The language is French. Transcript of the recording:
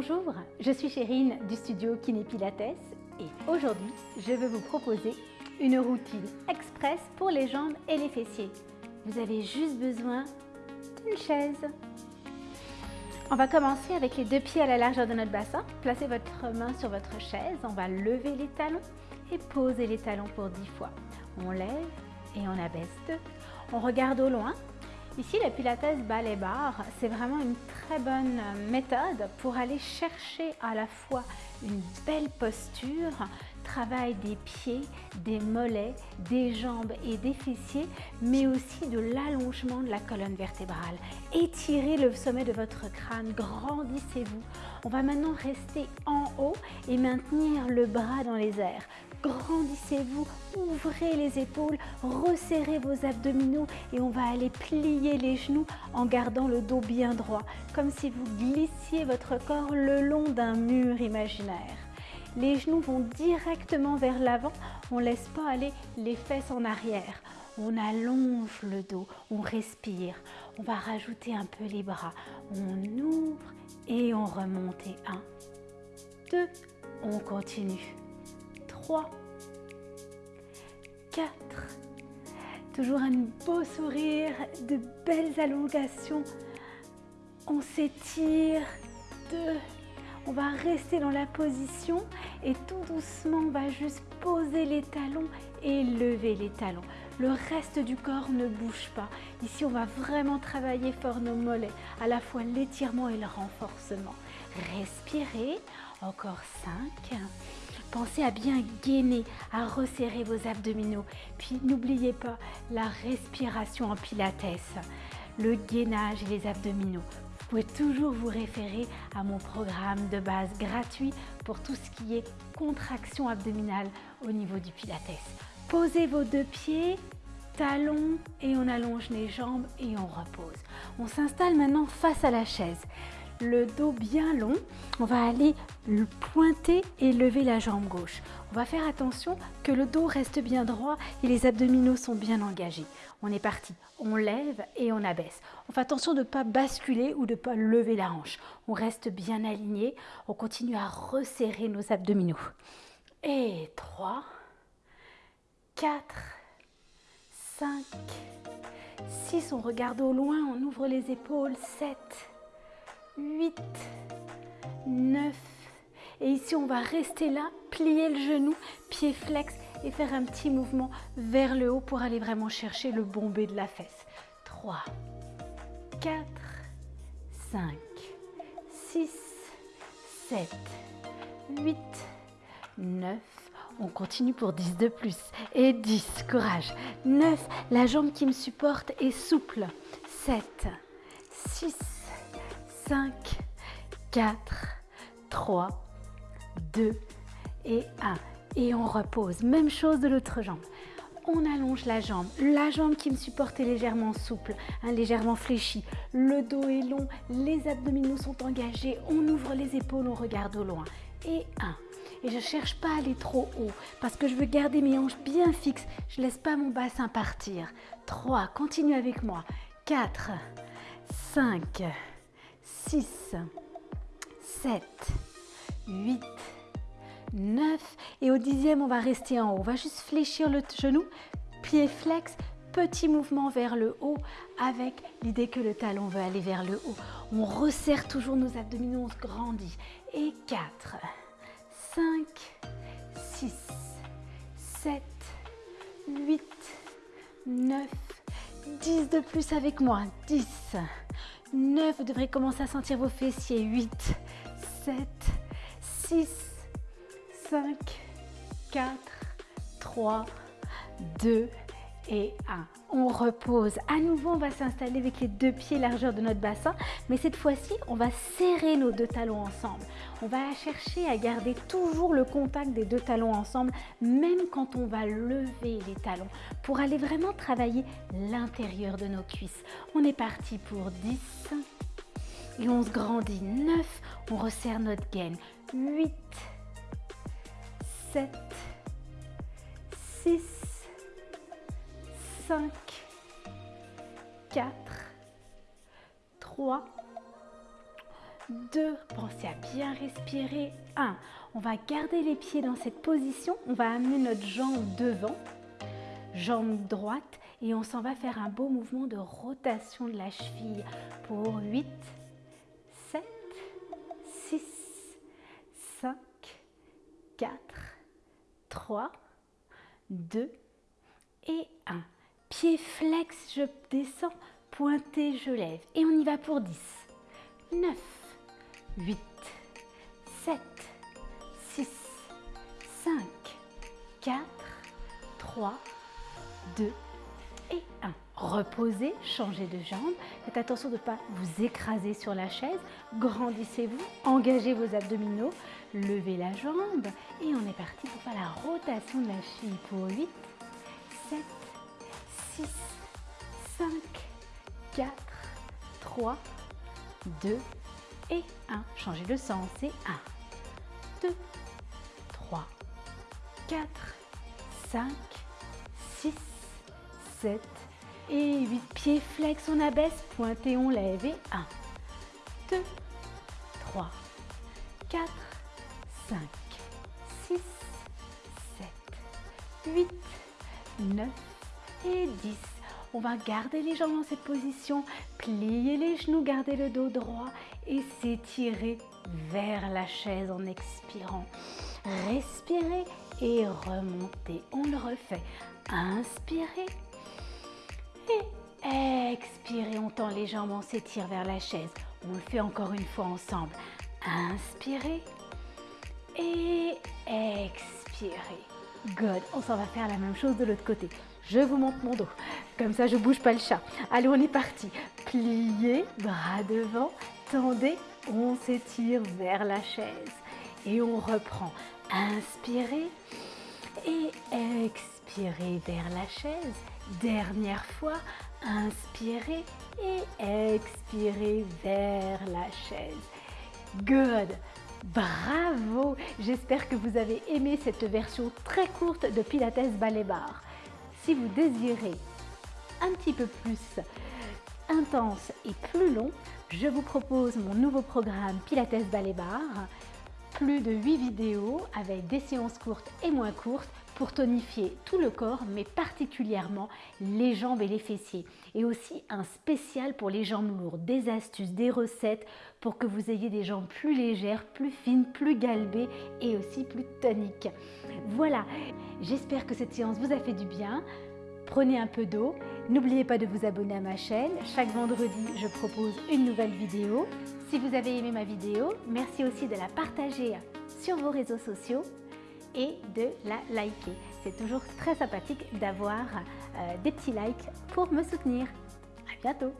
Bonjour, je suis Chérine du studio Kiné Pilates et aujourd'hui je vais vous proposer une routine express pour les jambes et les fessiers. Vous avez juste besoin d'une chaise. On va commencer avec les deux pieds à la largeur de notre bassin. Placez votre main sur votre chaise, on va lever les talons et poser les talons pour 10 fois. On lève et on abaisse On regarde au loin Ici, le Pilates Ballet Bar, c'est vraiment une très bonne méthode pour aller chercher à la fois une belle posture, travail des pieds, des mollets, des jambes et des fessiers, mais aussi de l'allongement de la colonne vertébrale. Étirez le sommet de votre crâne, grandissez-vous. On va maintenant rester en haut et maintenir le bras dans les airs. Grandissez-vous, ouvrez les épaules, resserrez vos abdominaux et on va aller plier les genoux en gardant le dos bien droit, comme si vous glissiez votre corps le long d'un mur imaginaire. Les genoux vont directement vers l'avant, on ne laisse pas aller les fesses en arrière. On allonge le dos, on respire, on va rajouter un peu les bras, on ouvre et on remonte. Et un, deux, on continue. 3, 4. Toujours un beau sourire, de belles allongations. On s'étire. 2. On va rester dans la position et tout doucement, on va juste poser les talons et lever les talons. Le reste du corps ne bouge pas. Ici, on va vraiment travailler fort nos mollets, à la fois l'étirement et le renforcement. Respirez, encore 5. Pensez à bien gainer, à resserrer vos abdominaux. Puis n'oubliez pas la respiration en pilates, le gainage et les abdominaux. Vous pouvez toujours vous référer à mon programme de base gratuit pour tout ce qui est contraction abdominale au niveau du pilates. Posez vos deux pieds, talons et on allonge les jambes et on repose. On s'installe maintenant face à la chaise le dos bien long. On va aller le pointer et lever la jambe gauche. On va faire attention que le dos reste bien droit et les abdominaux sont bien engagés. On est parti. On lève et on abaisse. On fait attention de ne pas basculer ou de ne pas lever la hanche. On reste bien aligné. On continue à resserrer nos abdominaux. Et 3, 4, 5, 6. On regarde au loin, on ouvre les épaules. 7, 8, 9. Et ici, on va rester là, plier le genou, pied flex et faire un petit mouvement vers le haut pour aller vraiment chercher le bombé de la fesse. 3, 4, 5, 6, 7, 8, 9. On continue pour 10 de plus. Et 10, courage. 9, la jambe qui me supporte est souple. 7, 6, 5, 4, 3, 2 et 1. Et on repose. Même chose de l'autre jambe. On allonge la jambe. La jambe qui me supporte est légèrement souple, hein, légèrement fléchie. Le dos est long, les abdominaux sont engagés. On ouvre les épaules, on regarde au loin. Et 1. Et je ne cherche pas à aller trop haut parce que je veux garder mes hanches bien fixes. Je ne laisse pas mon bassin partir. 3. Continue avec moi. 4, 5, 6, 7, 8, 9 et au dixième on va rester en haut. On va juste fléchir le genou, pied flex, petit mouvement vers le haut avec l'idée que le talon veut aller vers le haut. On resserre toujours nos abdominaux, on se grandit. Et 4, 5, 6, 7, 8, 9, 10 de plus avec moi. 10, 9, vous devrez commencer à sentir vos fessiers. 8, 7, 6, 5, 4, 3, 2 et 1. On repose. À nouveau, on va s'installer avec les deux pieds largeur de notre bassin. Mais cette fois-ci, on va serrer nos deux talons ensemble. On va chercher à garder toujours le contact des deux talons ensemble, même quand on va lever les talons, pour aller vraiment travailler l'intérieur de nos cuisses. On est parti pour 10. Et on se grandit. 9. On resserre notre gaine. 8. 7. 6. 5, 4, 3, 2. Pensez à bien respirer. 1. On va garder les pieds dans cette position. On va amener notre jambe devant, jambe droite, et on s'en va faire un beau mouvement de rotation de la cheville pour 8, 7, 6, 5, 4, 3, 2 et 1. Pied flex, je descends, pointé, je lève. Et on y va pour 10, 9, 8, 7, 6, 5, 4, 3, 2 et 1. Reposez, changez de jambe. Faites attention de ne pas vous écraser sur la chaise. Grandissez-vous, engagez vos abdominaux, levez la jambe et on est parti pour faire la rotation de la cheville pour 8, 7, 6, 5, 4, 3, 2 et 1. Changez de sens, c'est 1, 2, 3, 4, 5, 6, 7 et 8. Pieds flex, on abaisse, pointé, on lève et 1, 2, 3, 4, 5, 6, 7, 8, 9 et 10. On va garder les jambes dans cette position, plier les genoux, garder le dos droit et s'étirer vers la chaise en expirant. Respirez et remontez. On le refait. Inspirez et expirez. On tend les jambes, on s'étire vers la chaise. On le fait encore une fois ensemble. Inspirez et expirez. Good. On s'en va faire la même chose de l'autre côté. Je vous monte mon dos. Comme ça, je bouge pas le chat. Allez, on est parti. Pliez, bras devant, tendez, on s'étire vers la chaise. Et on reprend. Inspirez et expirez vers la chaise. Dernière fois, inspirez et expirez vers la chaise. Good. Bravo J'espère que vous avez aimé cette version très courte de Pilates Ballet Bar. Si vous désirez un petit peu plus intense et plus long, je vous propose mon nouveau programme Pilates Ballet Bar. Plus de 8 vidéos avec des séances courtes et moins courtes pour tonifier tout le corps, mais particulièrement les jambes et les fessiers. Et aussi un spécial pour les jambes lourdes, des astuces, des recettes pour que vous ayez des jambes plus légères, plus fines, plus galbées et aussi plus toniques. Voilà, j'espère que cette séance vous a fait du bien. Prenez un peu d'eau. N'oubliez pas de vous abonner à ma chaîne. Chaque vendredi, je propose une nouvelle vidéo. Si vous avez aimé ma vidéo, merci aussi de la partager sur vos réseaux sociaux et de la liker. C'est toujours très sympathique d'avoir euh, des petits likes pour me soutenir. À bientôt